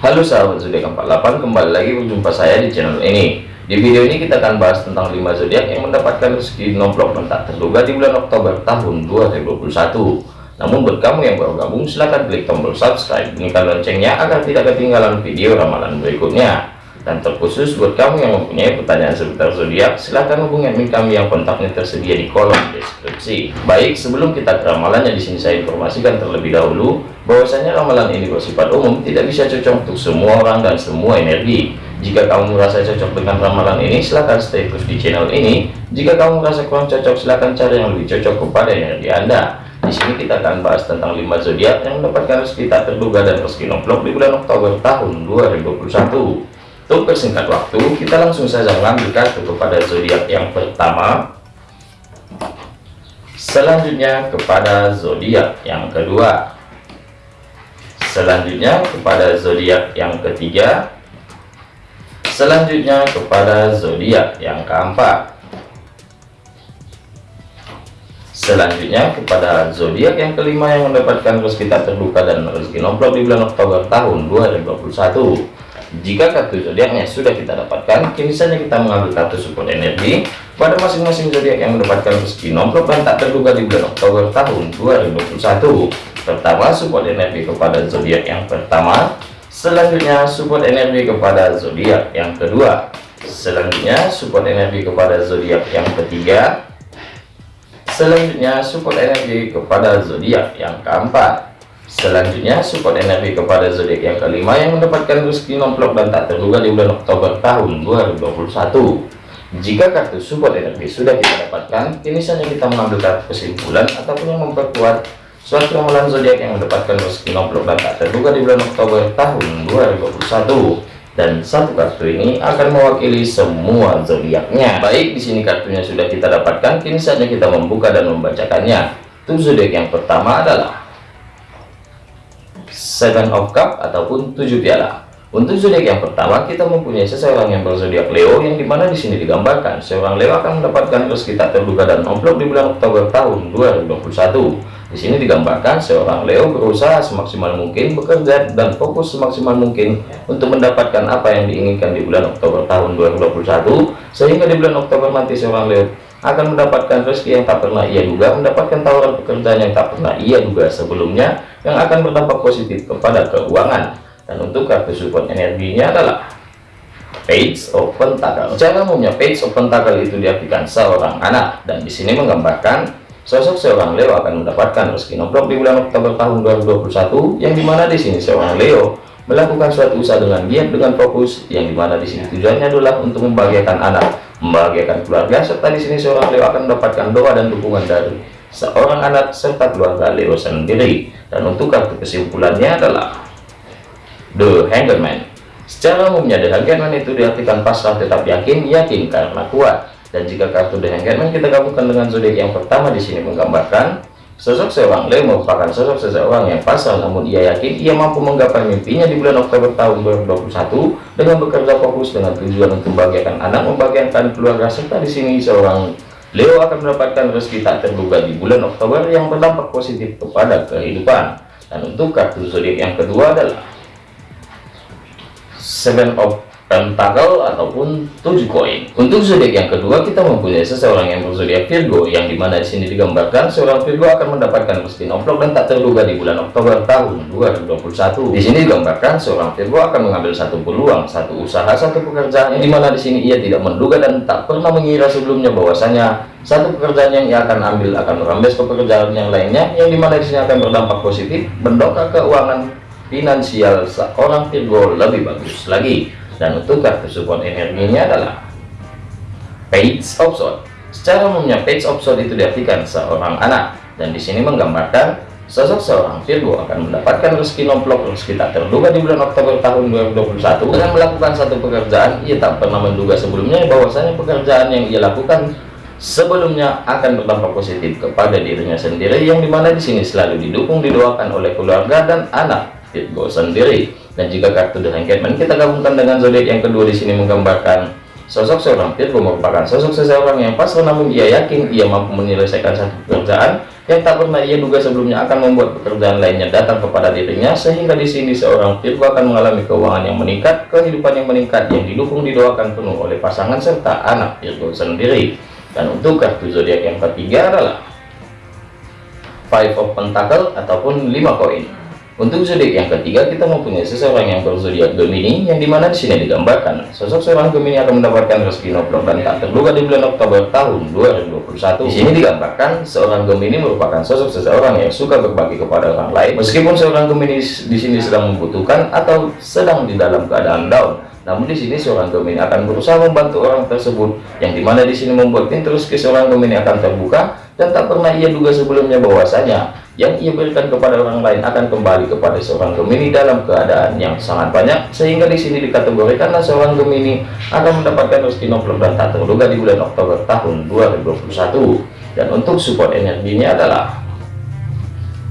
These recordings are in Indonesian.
Halo sahabat zodiak 48 kembali lagi berjumpa saya di channel ini. Di video ini kita akan bahas tentang 5 zodiak yang mendapatkan rezeki nomplok dan tak terduga di bulan Oktober tahun 2021 namun buat kamu yang baru gabung silahkan klik tombol subscribe bunyikan loncengnya agar tidak ketinggalan video ramalan berikutnya. Dan terkhusus buat kamu yang mempunyai pertanyaan seputar zodiak silahkan hubungi admin kami yang kontaknya tersedia di kolom deskripsi. Baik sebelum kita ke ramalannya di sini saya informasikan terlebih dahulu bahwasanya ramalan ini bersifat umum tidak bisa cocok untuk semua orang dan semua energi. Jika kamu merasa cocok dengan ramalan ini silahkan stay terus di channel ini. Jika kamu merasa kurang cocok silahkan cari yang lebih cocok kepada energi anda. Di sini kita akan bahas tentang 5 zodiak yang mendapatkan rezeki tak terduga dan rezeki nomplok di bulan Oktober tahun 2021 untuk persingkat waktu kita langsung saja mengambil kepada zodiak yang pertama. Selanjutnya kepada zodiak yang kedua selanjutnya kepada zodiak yang ketiga. Selanjutnya kepada zodiak yang keempat. Selanjutnya kepada zodiak yang kelima yang mendapatkan rezeki tak terbuka dan rezeki nomplok di bulan Oktober tahun 2021 jika kartu zodiaknya sudah kita dapatkan kini saja kita mengambil kartu support energi pada masing-masing zodiak yang mendapatkan rezeki nomplok dan tak terduga di bulan Oktober tahun 2021 pertama support energi kepada zodiak yang pertama. Selanjutnya support energi kepada zodiak yang kedua. Selanjutnya support energi kepada zodiak yang ketiga. Selanjutnya support energi kepada zodiak yang keempat. Selanjutnya support energi kepada zodiak yang kelima yang mendapatkan rezeki nomplok dan tak terduga di bulan Oktober tahun 2021 jika kartu support energi sudah kita dapatkan kini saja kita mengambil kesimpulan ataupun yang memperkuat Suatu ramalan zodiak yang mendapatkan rezeki dan tak terduga di bulan Oktober tahun 2021 dan satu kartu ini akan mewakili semua zodiaknya. Baik, di sini kartunya sudah kita dapatkan, kini saatnya kita membuka dan membacakannya. Tuh zodiak yang pertama adalah Seven of Cup ataupun tujuh piala. Untuk zodiak yang pertama, kita mempunyai seseorang yang berzodiak Leo, yang di mana di sini digambarkan seorang Leo akan mendapatkan rezeki tak terduga dan nomplok di bulan Oktober tahun 2021. Di sini digambarkan seorang Leo berusaha semaksimal mungkin bekerja dan fokus semaksimal mungkin untuk mendapatkan apa yang diinginkan di bulan Oktober tahun 2021, sehingga di bulan Oktober nanti seorang Leo akan mendapatkan rezeki yang tak pernah ia duga, mendapatkan tawaran pekerjaan yang tak pernah ia duga sebelumnya, yang akan berdampak positif kepada keuangan. Dan untuk kartu support energinya adalah page of pentacle. Cara umumnya page of pentacle itu diartikan seorang anak. Dan di sini menggambarkan sosok seorang Leo akan mendapatkan rezeki nomplok di bulan Oktober tahun 2021 yang di mana di sini seorang Leo melakukan suatu usaha dengan giat dengan fokus yang di mana di sini tujuannya adalah untuk membahagiakan anak membahagiakan keluarga serta di sini seorang Leo akan mendapatkan doa dan dukungan dari seorang anak serta keluarga Leo sendiri dan untuk kartu kesimpulannya adalah The Hangman Secara umumnya The Hangman itu diartikan pasrah tetap yakin, yakin karena kuat. Dan jika kartu The Hangman kita gabungkan dengan zodiak yang pertama di sini menggambarkan sosok seorang Leo merupakan sosok seseorang yang pasrah namun ia yakin ia mampu menggapai mimpinya di bulan Oktober tahun 2021 dengan bekerja fokus dengan tujuan untuk membahagiakan anak, membahagiakan keluarga serta di sini seorang Leo akan mendapatkan rezeki tak terduga di bulan Oktober yang berdampak positif kepada kehidupan. Dan untuk kartu zodiak yang kedua adalah seven of pentacle ataupun tujuh koin. Untuk zodiak yang kedua kita mempunyai seseorang yang berzodiak Virgo yang di mana di sini digambarkan seorang Virgo akan mendapatkan rezeki nomplok dan tak terduga di bulan Oktober tahun 2021 di sini digambarkan seorang Virgo akan mengambil satu peluang satu usaha satu pekerjaan yang di mana di sini ia tidak menduga dan tak pernah mengira sebelumnya bahwasanya satu pekerjaan yang ia akan ambil akan merembes ke pekerjaan yang lainnya yang di mana di sini akan berdampak positif mendongkrak keuangan finansial seorang Virgo lebih bagus lagi dan untuk support energinya adalah page sword secara umumnya page sword itu diartikan seorang anak. Dan di sini menggambarkan sosok seorang Virgo akan mendapatkan rezeki nomplok rezeki tak terduga di bulan Oktober tahun 2021 dengan melakukan satu pekerjaan ia tak pernah menduga sebelumnya bahwasanya pekerjaan yang ia lakukan sebelumnya akan berdampak positif kepada dirinya sendiri yang di mana di sini selalu didukung didoakan oleh keluarga dan anak Virgo sendiri dan jika kartu The Hangman kita gabungkan dengan zodiak yang kedua di sini menggambarkan Sosok seorang Virgo merupakan sosok seseorang yang pasrah namun ia yakin ia mampu menyelesaikan satu pekerjaan yang tak pernah ia duga sebelumnya akan membuat pekerjaan lainnya datang kepada dirinya sehingga di sini seorang Virgo akan mengalami keuangan yang meningkat, kehidupan yang meningkat yang didukung didoakan penuh oleh pasangan serta anak Virgo sendiri. Dan untuk kartu zodiak yang ketiga adalah Five of Pentacle ataupun lima koin. Untuk zodiak yang ketiga, kita mempunyai seseorang yang berzodiak Gemini, yang di mana di sini digambarkan sosok seorang Gemini akan mendapatkan rezeki noblok dan tak terduga di bulan Oktober tahun 2021. Di sini digambarkan seorang Gemini merupakan sosok seseorang yang suka berbagi kepada orang lain, meskipun seorang Gemini di sini sedang membutuhkan atau sedang di dalam keadaan down. Namun di sini seorang Gemini akan berusaha membantu orang tersebut, yang di mana di sini membuat pintu rezeki seorang Gemini akan terbuka dan tak pernah ia duga sebelumnya bahwasanya yang ia berikan kepada orang lain akan kembali kepada seorang Gemini dalam keadaan yang sangat banyak sehingga di sini dikategorikan seorang Gemini akan mendapatkan rezeki nomplok dan tak terduga di bulan Oktober tahun 2021 dan untuk support energinya adalah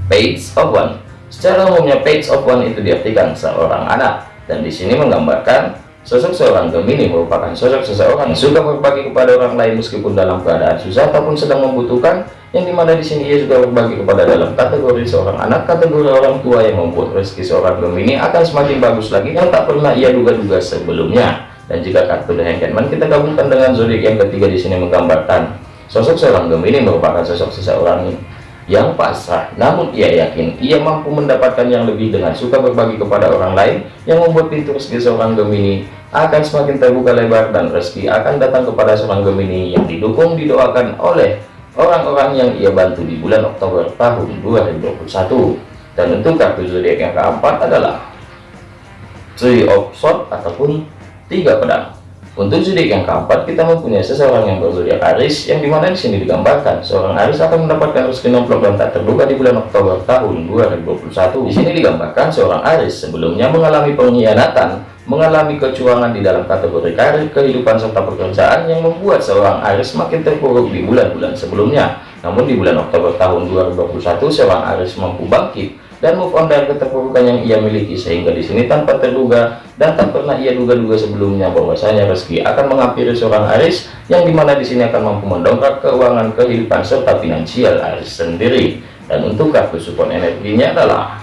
page of one. Secara umumnya page of one itu diartikan seorang anak. Dan di sini menggambarkan Sosok seorang Gemini merupakan sosok seseorang yang suka berbagi kepada orang lain meskipun dalam keadaan susah ataupun sedang membutuhkan yang di mana di sini ia juga berbagi kepada dalam kategori seorang anak kategori orang tua yang membuat rezeki seorang Gemini akan semakin bagus lagi yang tak pernah ia duga-duga sebelumnya. Dan jika kartu The Hangman kita gabungkan dengan zodiak yang ketiga di sini menggambarkan sosok seorang Gemini merupakan sosok seseorang yang pasrah. Namun ia yakin ia mampu mendapatkan yang lebih dengan suka berbagi kepada orang lain yang membuat pintu rezeki seorang Gemini akan semakin terbuka lebar dan rezeki akan datang kepada seorang Gemini yang didukung didoakan oleh orang-orang yang ia bantu di bulan Oktober tahun 2021 dan untuk kartu zodiak yang keempat adalah Three of Swords ataupun tiga pedang untuk zodiak yang keempat, kita mempunyai seseorang yang berzodiak Aris, yang di mana di sini digambarkan seorang Aris akan mendapatkan rezeki nomplok dan tak terduga di bulan Oktober tahun 2021. Di sini digambarkan seorang Aris sebelumnya mengalami pengkhianatan, mengalami kecurangan di dalam kategori karir, kehidupan serta pekerjaan yang membuat seorang Aris makin terpuruk di bulan-bulan sebelumnya. Namun di bulan Oktober tahun 2021, seorang Aris mampu bangkit dan move on dari keterpurukan yang ia miliki sehingga di sini tanpa terduga dan tak pernah ia duga-duga sebelumnya bahwasanya rezeki akan menghampiri seorang Aris yang di mana di sini akan mampu mendongkrak keuangan kehidupan serta finansial Aris sendiri. Dan untuk kartu support energinya adalah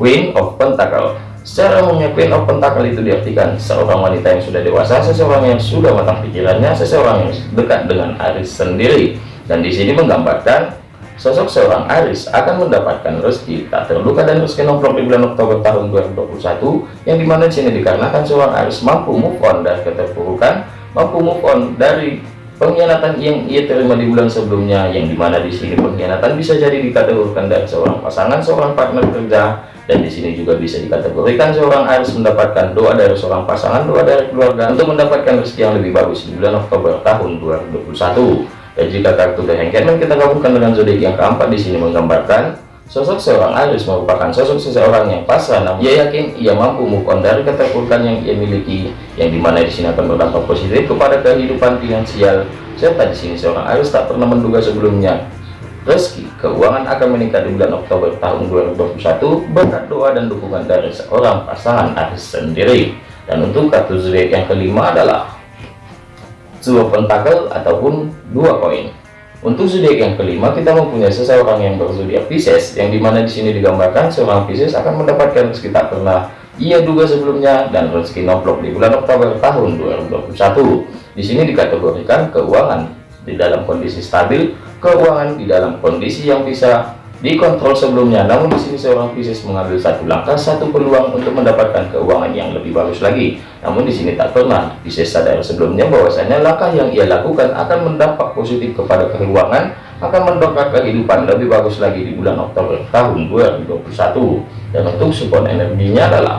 Queen of Pentacle secara umumnya Queen of Pentacle itu diartikan seorang wanita yang sudah dewasa seseorang yang sudah matang pikirannya seseorang yang dekat dengan Aris sendiri. Dan di sini menggambarkan Sosok seorang Aris akan mendapatkan rezeki tak terluka dan rezeki nomplok di bulan Oktober tahun 2021 yang di mana di sini dikarenakan seorang Aris mampu move on dari keterpurukan, mampu move on dari pengkhianatan yang ia terima di bulan sebelumnya yang di mana di sini pengkhianatan bisa jadi dikategorikan dari seorang pasangan, seorang partner kerja dan di sini juga bisa dikategorikan seorang Aris mendapatkan doa dari seorang pasangan, doa dari keluarga untuk mendapatkan rezeki yang lebih bagus di bulan Oktober tahun 2021 dan jika kartu The Hangman kita gabungkan dengan zodiak yang keempat. Di sini menggambarkan sosok seorang Aries merupakan sosok seseorang yang pasrah namun ia yakin ia mampu move on dari keterpurukan yang ia miliki yang di mana di sini akan berdampak positif kepada kehidupan finansial. Serta di sini seorang Aries tak pernah menduga sebelumnya. Rezeki keuangan akan meningkat di bulan Oktober tahun 2021 berkat doa dan dukungan dari seorang pasangan Aries sendiri. Dan untuk kartu zodiak yang kelima adalah dua pentakel ataupun dua koin. Untuk zodiak yang kelima kita mempunyai seseorang yang berzodiak Pisces yang di mana di sini digambarkan seorang Pisces akan mendapatkan rezeki tak pernah ia duga sebelumnya dan rezeki nomplok di bulan Oktober tahun 2021 di sini dikategorikan keuangan di dalam kondisi stabil keuangan di dalam kondisi yang bisa dikontrol sebelumnya. Namun di sini seorang Pisces mengambil satu langkah satu peluang untuk mendapatkan keuangan yang lebih bagus lagi. Namun di sini tak pernah. Pisces sadar sebelumnya bahwasanya langkah yang ia lakukan akan mendampak positif kepada keuangan akan mendongkrak kehidupan lebih bagus lagi di bulan Oktober tahun 2021 dan untuk support energinya adalah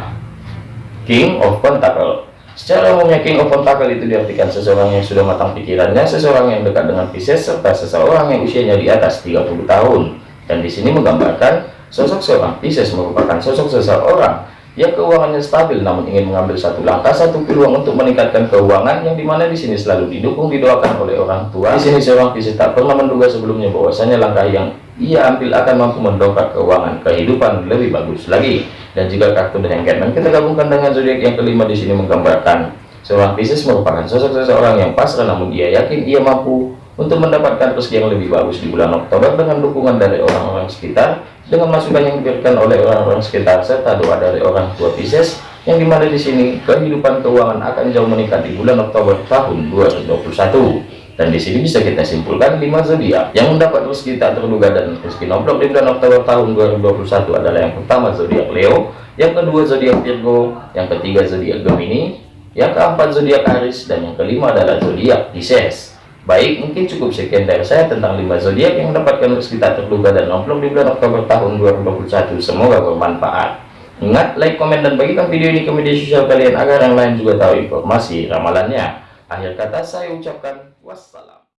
King of Pentacle. Secara umumnya King of Pentacle itu diartikan seseorang yang sudah matang pikirannya, seseorang yang dekat dengan Pisces, serta seseorang yang usianya di atas 30 tahun dan di sini menggambarkan sosok seorang Pisces merupakan sosok seseorang yang keuangannya stabil namun ingin mengambil satu langkah satu peluang untuk meningkatkan keuangan yang di mana di sini selalu didukung didoakan oleh orang tua. Di sini seorang Pisces tak pernah menduga sebelumnya bahwasanya langkah yang ia ambil akan mampu mendongkrak keuangan kehidupan lebih bagus lagi. Dan jika kartu The Hangman kita gabungkan dengan zodiak yang kelima di sini menggambarkan Seorang Pisces merupakan sosok seseorang yang pasrah namun ia yakin ia mampu untuk mendapatkan rezeki yang lebih bagus di bulan Oktober dengan dukungan dari orang-orang sekitar, dengan masukan yang diberikan oleh orang-orang sekitar serta doa dari orang tua Pisces yang di mana di sini kehidupan keuangan akan jauh meningkat di bulan Oktober tahun 2021. Dan di sini bisa kita simpulkan 5 zodiak yang mendapat rezeki tak terduga dan rezeki nomplok di bulan Oktober tahun 2021 adalah yang pertama zodiak Leo, yang kedua zodiak Virgo, yang ketiga zodiak Gemini, yang keempat zodiak Aries dan yang kelima adalah zodiak Pisces. Baik, mungkin cukup sekian dari saya tentang 5 zodiak yang mendapatkan rezeki terduga dan nomplok di bulan Oktober tahun 2021. Semoga bermanfaat. Ingat, like, komen, dan bagikan video ini ke media sosial kalian agar yang lain juga tahu informasi ramalannya. Akhir kata saya ucapkan wassalam.